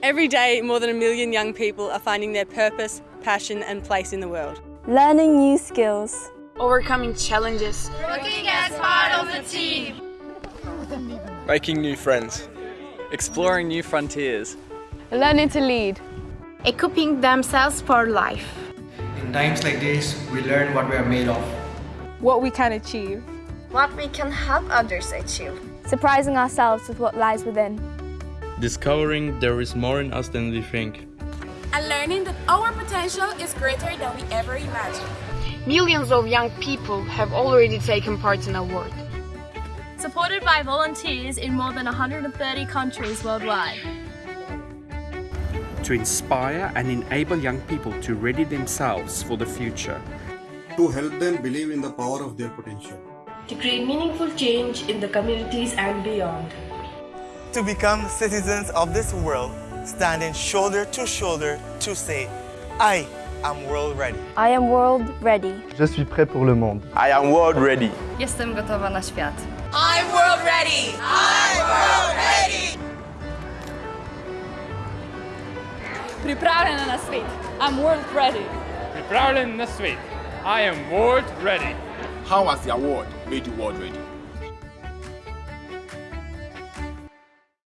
Every day, more than a million young people are finding their purpose, passion and place in the world. Learning new skills. Overcoming challenges. Working as part of a team. Making new friends. Exploring new frontiers. Learning to lead. Equipping themselves for life. In times like this, we learn what we are made of. What we can achieve. What we can help others achieve. Surprising ourselves with what lies within. Discovering there is more in us than we think. And learning that our potential is greater than we ever imagined. Millions of young people have already taken part in our work. Supported by volunteers in more than 130 countries worldwide. To inspire and enable young people to ready themselves for the future. To help them believe in the power of their potential. To create meaningful change in the communities and beyond. To become citizens of this world, standing shoulder to shoulder to say, I am world ready. I am world ready. Je suis prêt pour le monde. I am world ready. Jestem gotowa na świat. I'm world ready. I'm world ready. Pripravljena na svet. I'm world ready. Pripravljen na svet. I am world ready. How has the award made you world ready?